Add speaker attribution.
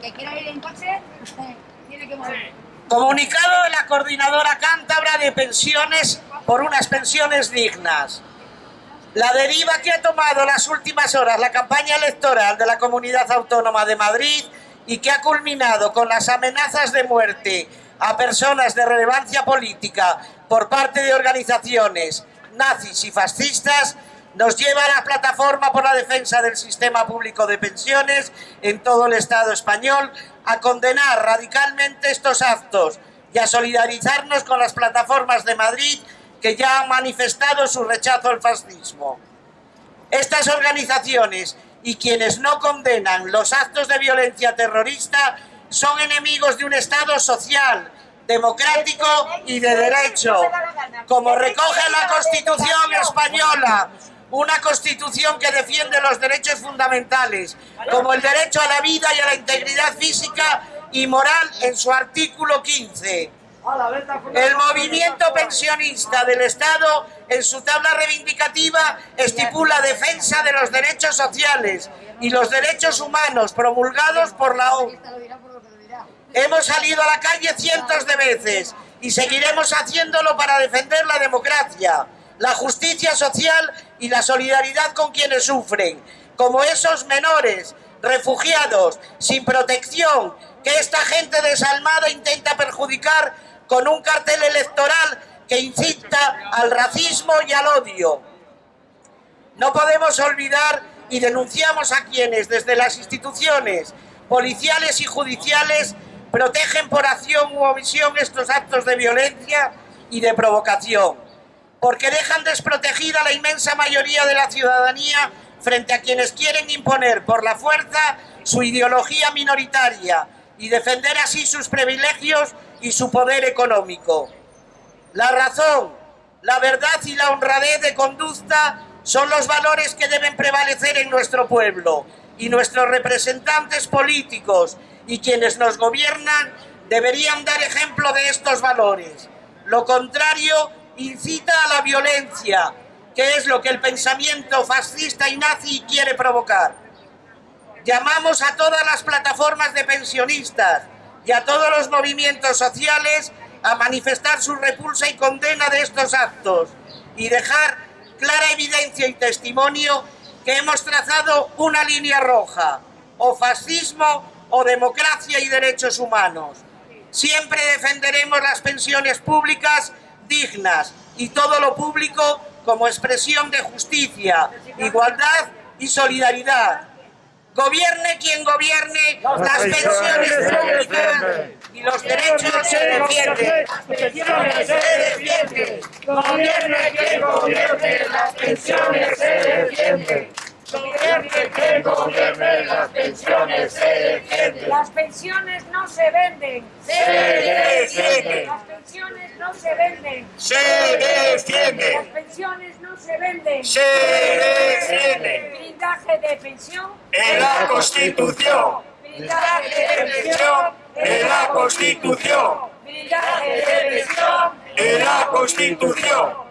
Speaker 1: que quiera ir en coche tiene que mover.
Speaker 2: Comunicado de la Coordinadora Cántabra de Pensiones por unas pensiones dignas. La deriva que ha tomado las últimas horas la campaña electoral de la Comunidad Autónoma de Madrid y que ha culminado con las amenazas de muerte a personas de relevancia política por parte de organizaciones nazis y fascistas nos lleva a la plataforma por la defensa del sistema público de pensiones en todo el Estado español a condenar radicalmente estos actos y a solidarizarnos con las plataformas de Madrid que ya han manifestado su rechazo al fascismo. Estas organizaciones y quienes no condenan los actos de violencia terrorista son enemigos de un Estado social, democrático y de derecho, como recoge la Constitución española, una Constitución que defiende los derechos fundamentales, como el derecho a la vida y a la integridad física y moral en su artículo 15. El movimiento pensionista del Estado, en su tabla reivindicativa, estipula defensa de los derechos sociales y los derechos humanos promulgados por la ONU. Hemos salido a la calle cientos de veces y seguiremos haciéndolo para defender la democracia, la justicia social y la solidaridad con quienes sufren, como esos menores, refugiados, sin protección, que esta gente desalmada intenta perjudicar con un cartel electoral que incita al racismo y al odio. No podemos olvidar y denunciamos a quienes desde las instituciones policiales y judiciales protegen por acción u omisión estos actos de violencia y de provocación, porque dejan desprotegida la inmensa mayoría de la ciudadanía frente a quienes quieren imponer por la fuerza su ideología minoritaria y defender así sus privilegios y su poder económico. La razón, la verdad y la honradez de conducta son los valores que deben prevalecer en nuestro pueblo y nuestros representantes políticos y quienes nos gobiernan deberían dar ejemplo de estos valores. Lo contrario incita a la violencia, que es lo que el pensamiento fascista y nazi quiere provocar. Llamamos a todas las plataformas de pensionistas y a todos los movimientos sociales a manifestar su repulsa y condena de estos actos y dejar clara evidencia y testimonio que hemos trazado una línea roja, o fascismo o democracia y derechos humanos. Siempre defenderemos las pensiones públicas dignas y todo lo público como expresión de justicia, igualdad y solidaridad. Gobierne quien gobierne, las pensiones públicas y los derechos se defienden. Las pensiones se defienden.
Speaker 3: Gobierne quien gobierne, las pensiones se defienden. Gobierne quien gobierne, las pensiones se defienden.
Speaker 1: Las pensiones no se venden.
Speaker 3: Se defienden.
Speaker 1: Las pensiones no se venden.
Speaker 3: Se defienden.
Speaker 1: Las pensiones no se venden.
Speaker 3: Se defienden.
Speaker 1: Blindaje de pensión.
Speaker 3: En la Constitución.
Speaker 1: Blindaje de
Speaker 3: Pensión en la Constitución.
Speaker 1: Blindaje de pensión.
Speaker 3: En la Constitución.